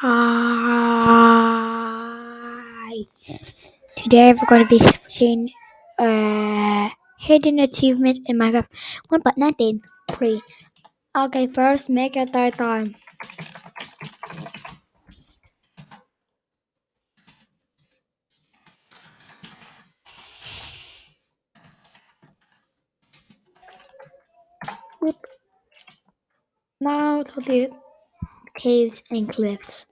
Hi. Today we're going to be seeing uh, hidden achievements in Minecraft 1.19 pre. Okay, first make a title. Now to build caves and cliffs.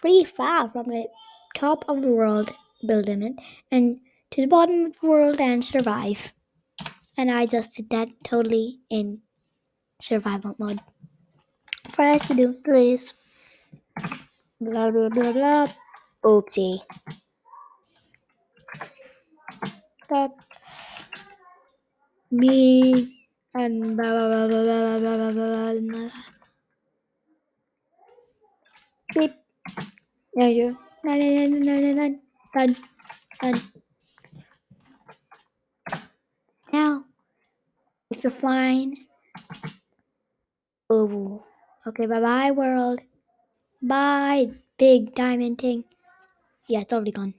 Free fall from the top of the world, building and to the bottom of the world and survive. And I just did that totally in survival mode. For us to do, please. Blah blah blah blah. Oopsie. That me and blah blah blah blah blah blah blah blah blah blah. Beep. There you. Nine nine nine nine nine nine. Done. Done. Now, if you're flying. Oh. Okay. Bye bye world. Bye big diamond thing. Yeah, it's already gone.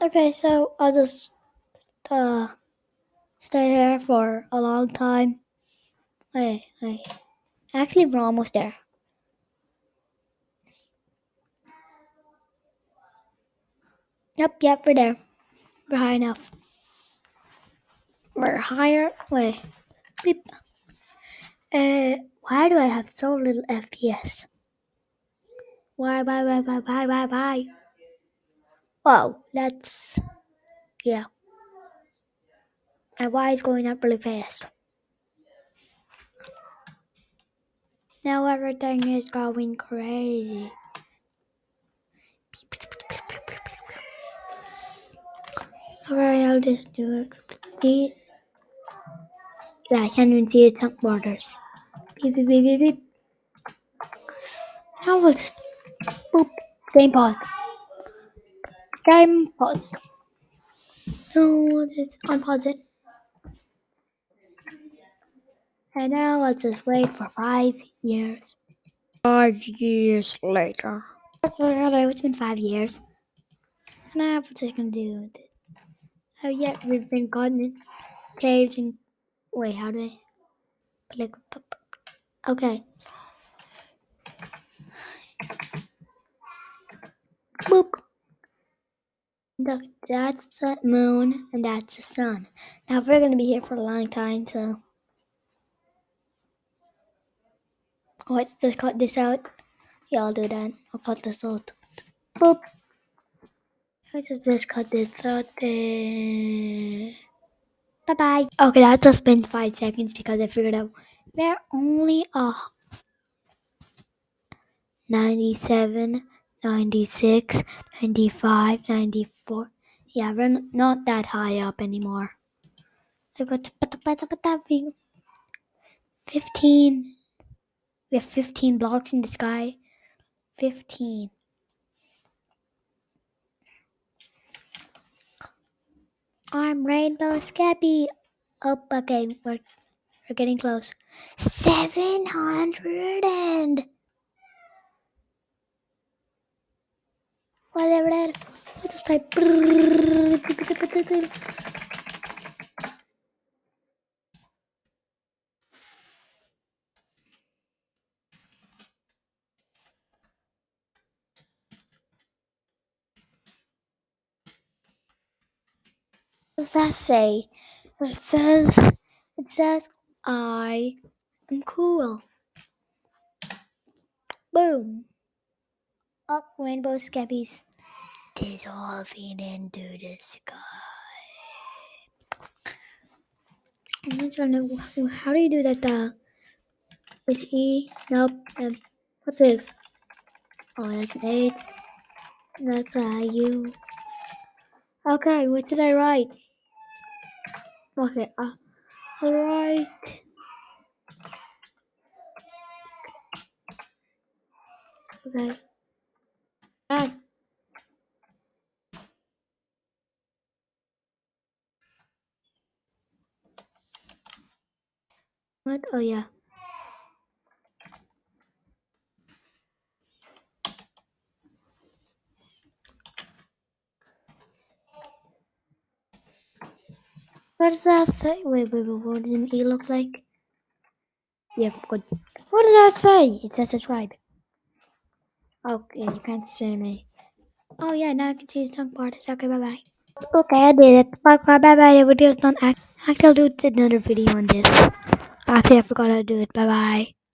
Okay, so I'll just uh stay here for a long time. Wait, wait. Actually, we're almost there. Yep, yep, we're there. We're high enough. We're higher. Wait. Beep. Uh, why do I have so little FPS? Why, why, why, why, why, why, why? Oh, that's. Yeah. And why is going up really fast? Now everything is going crazy. Alright, I'll just do it. Yeah, I can't even see the chunk borders. Beep, beep, beep, beep, beep. Now we'll just. Boop. Game paused. Game paused. No, this unpause it. And now let's just wait for five years. Five years later. Okay, it's been five years. Now what's just gonna do with it? Oh yeah, we've been gotten in caves and wait, how do they okay. Boop. Look, that's the moon and that's the sun. Now we're gonna be here for a long time, so let's just cut this out. Yeah, I'll do that. I'll cut this out. Boop. I just cut this there. Bye bye. Okay, that just been five seconds because I figured out they're only a 97, 96, 95, 94. Yeah, we're not that high up anymore. I got 15. We have 15 blocks in the sky. 15. I'm Rainbow Scappy. Oh, okay, we're, we're getting close. 700 and. Whatever that. Let's just type. What does that say? It says, it says, I am cool. Boom. Up rainbow scabbies dissolving into the sky. Not trying to, how do you do that? Uh, with E? Nope. Um, what's this? Oh, that's an H. That's a U. Okay, what did I write? Okay, uh, alright. Okay. Ah. What? Oh, yeah. What does that say? Wait, wait, wait. What does E look like? Yeah, good. What does that say? It says subscribe. Oh, okay, you can't see me. Oh yeah, now I can see the tongue part. It's okay. Bye bye. Okay, I did it. Bye bye bye bye. The video's done. Actually, I'll do another video on this. Ah, actually, I forgot how to do it. Bye bye.